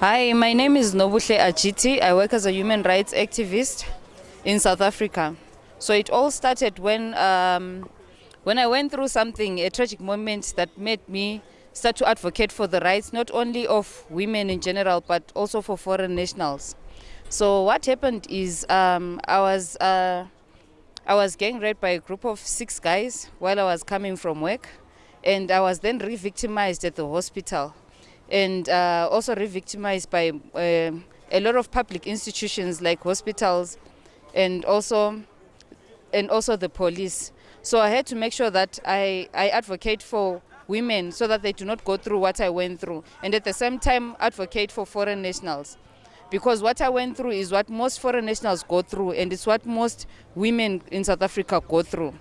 Hi, my name is Nobuhle Ajiti. I work as a human rights activist in South Africa. So it all started when um, when I went through something, a tragic moment that made me start to advocate for the rights not only of women in general but also for foreign nationals. So what happened is um, I was uh, I was gang raped by a group of six guys while I was coming from work, and I was then re-victimized at the hospital, and uh, also re-victimized by uh, a lot of public institutions like hospitals, and also and also the police. So I had to make sure that I, I advocate for women so that they do not go through what I went through, and at the same time advocate for foreign nationals because what I went through is what most foreign nationals go through and it's what most women in South Africa go through.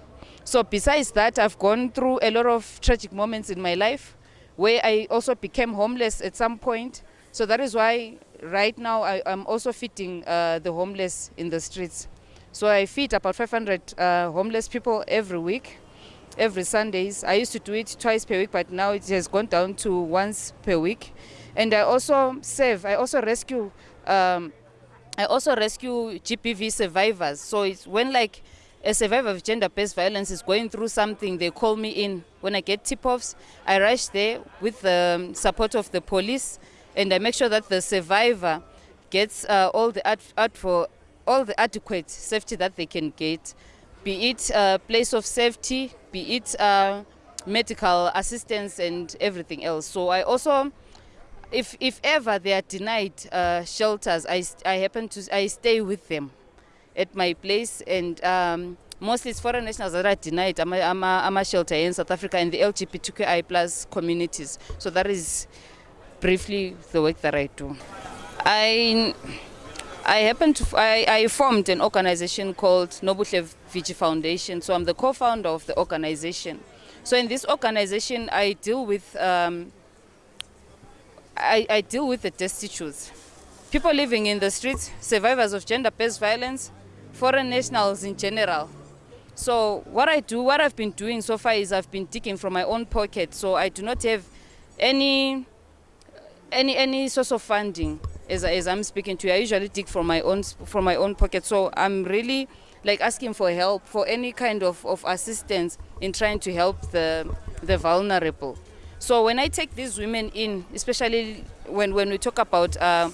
So besides that, I've gone through a lot of tragic moments in my life where I also became homeless at some point. So that is why right now I, am also feeding uh, the homeless in the streets. So I feed about 500 uh, homeless people every week, every Sundays. I used to do it twice per week, but now it has gone down to once per week. And I also save, I also rescue um, I also rescue GBV survivors. So it's when like a survivor of gender-based violence is going through something, they call me in. When I get tip-offs, I rush there with the support of the police, and I make sure that the survivor gets uh, all the ad, for all the adequate safety that they can get, be it a place of safety, be it uh, medical assistance, and everything else. So I also if if ever they are denied uh, shelters, I I happen to I stay with them at my place, and um, mostly it's foreign nationals that are denied. I'm a, shelter in South Africa and the LGBTQI plus communities. So that is briefly the work that I do. I I happen to I, I formed an organization called Nobuhle Vigi Foundation. So I'm the co-founder of the organization. So in this organization, I deal with um, I, I deal with the destitute. People living in the streets, survivors of gender-based violence, foreign nationals in general. So what I do, what I've been doing so far is I've been digging from my own pocket. So I do not have any any any source of funding as, as I'm speaking to you. I usually dig from my own from my own pocket. So I'm really like asking for help for any kind of, of assistance in trying to help the the vulnerable. So when I take these women in, especially when, when we talk about uh,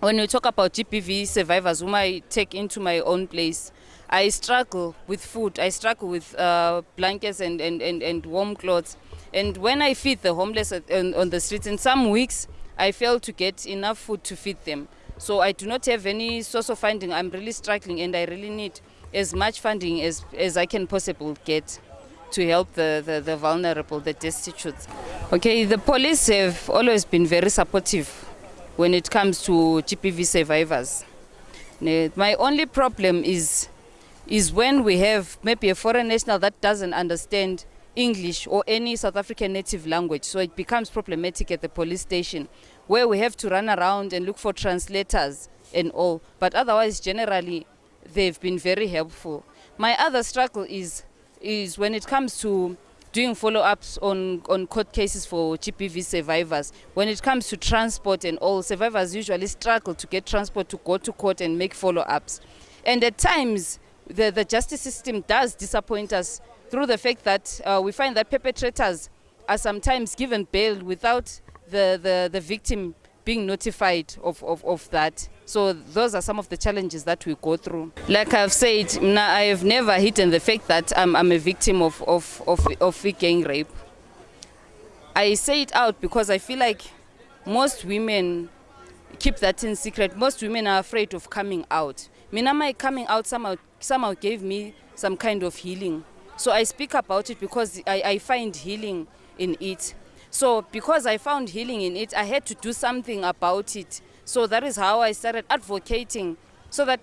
when we talk about GBV survivors whom I take into my own place, I struggle with food. I struggle with uh, blankets and, and, and, and warm clothes. And when I feed the homeless on, on the streets, in some weeks, I fail to get enough food to feed them. So I do not have any source of funding. I'm really struggling and I really need as much funding as, as I can possibly get to help the, the, the vulnerable, the destitute. Okay, the police have always been very supportive when it comes to GBV survivors. My only problem is, is when we have maybe a foreign national that doesn't understand English or any South African native language. So it becomes problematic at the police station where we have to run around and look for translators and all. But otherwise, generally, they've been very helpful. My other struggle is is when it comes to doing follow-ups on, on court cases for GBV survivors. When it comes to transport and all, survivors usually struggle to get transport to go to court and make follow-ups. And at times, the, the justice system does disappoint us through the fact that uh, we find that perpetrators are sometimes given bail without the, the, the victim being notified of, of, of that. So those are some of the challenges that we go through. Like I've said, I have never hidden the fact that I'm, I'm a victim of, of, of, of gang rape. I say it out because I feel like most women keep that in secret. Most women are afraid of coming out. Mina, my coming out somehow, somehow gave me some kind of healing. So I speak about it because I, I find healing in it. So because I found healing in it, I had to do something about it. So that is how I started advocating so that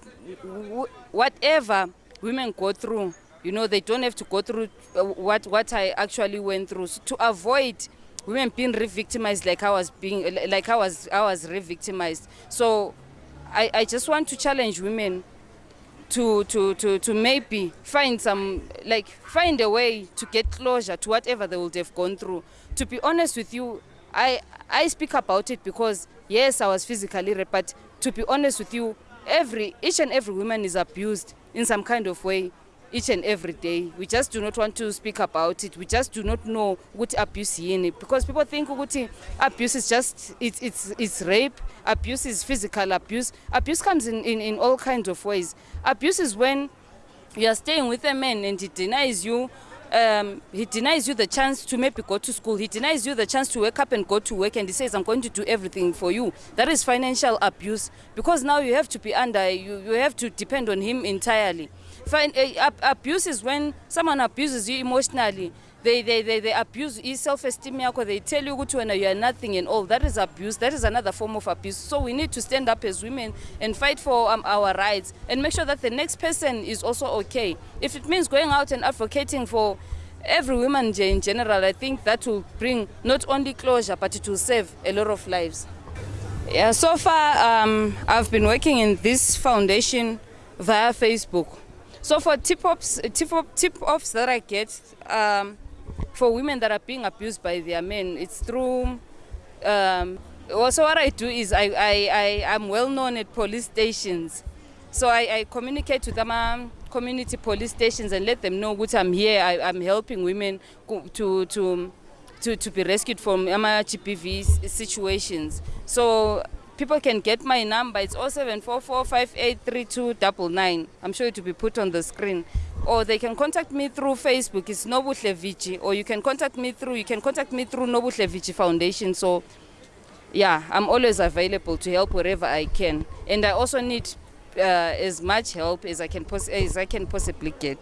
whatever women go through, you know, they don't have to go through uh, what, what I actually went through. So to avoid women being re-victimized like I was being, like I was, I was re-victimized. So I, I just want to challenge women to, to, to, to maybe find some, like find a way to get closure to whatever they would have gone through. To be honest with you, I, I speak about it because yes i was physically raped but to be honest with you every each and every woman is abused in some kind of way each and every day. We just do not want to speak about it. We just do not know what abuse yini because people think ukuthi abuse is just it's, it's, it's rape. Abuse is physical abuse. Abuse comes in, in, in all kinds of ways. Abuse is when you are staying with a man and he denies you um, he denies you the chance to maybe go to school. He denies you the chance to wake up and go to work, and he says, "I'm going to do everything for you." That is financial abuse because now you have to be under. You, you have to depend on him entirely. Fin- uh, ab- abuse is when someone abuses you emotionally. They, they, they, they abuse self-esteem yakho. They tell you ukuthi you are nothing and all. That is abuse. That is another form of abuse. So we need to stand up as women and fight for um, our rights and make sure that the next person is also okay. If it means going out and advocating for every woman in general i think that will bring not only closure but it will save a lot of lives. Yeah so far um, i've been working in this foundation via facebook. So for tip-offs tip-off, tip-offs that i get um, for women that are being abused by their men it's through um, also what i do is I, I, I, i'm well known at police stations. So I, I communicate with ama community police stations and let them know ukuthi i'm here I, i'm helping women to, to, to, to be rescued from GBV situations. So people can get my number it's 0744583299 i'm sure it will be put on the screen or they can contact me through facebook it's nobuhle or you can contact me through you can contact me through nobuhle foundation. So yeah i'm always available to help wherever i can. And i also need uh, as much help as i can as i can possibly get